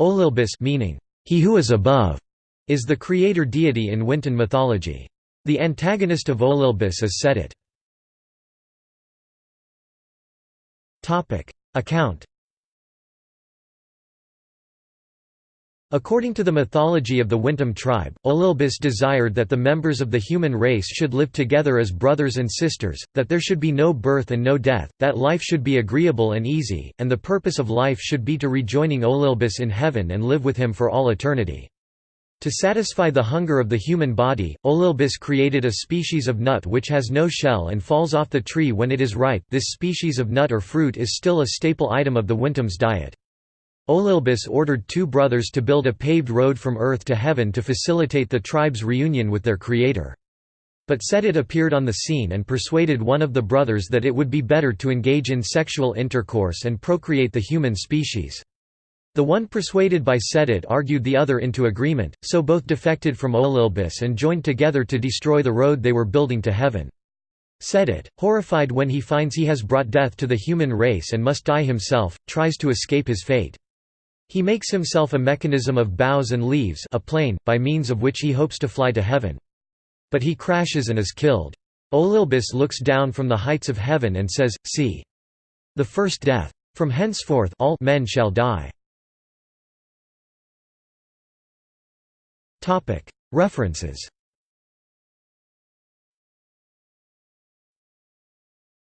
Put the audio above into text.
Olelbis meaning, he who is above, is the creator deity in Wintun mythology. The antagonist of Olelbis is Sedit. Account According to the mythology of the Wintun tribe, Olelbis desired that the members of the human race should live together as brothers and sisters, that there should be no birth and no death, that life should be agreeable and easy, and the purpose of life should be to rejoining Olelbis in heaven and live with him for all eternity. To satisfy the hunger of the human body, Olelbis created a species of nut which has no shell and falls off the tree when it is ripe this species of nut or fruit is still a staple item of the Wintun's diet. Olelbis ordered two brothers to build a paved road from earth to heaven to facilitate the tribe's reunion with their creator. But Sedit appeared on the scene and persuaded one of the brothers that it would be better to engage in sexual intercourse and procreate the human species. The one persuaded by Sedit argued the other into agreement, so both defected from Olelbis and joined together to destroy the road they were building to heaven. Sedit, horrified when he finds he has brought death to the human race and must die himself, tries to escape his fate. He makes himself a mechanism of boughs and leaves a plane, by means of which he hopes to fly to heaven. But he crashes and is killed. Olelbis looks down from the heights of heaven and says, See! The first death. From henceforth all men shall die. References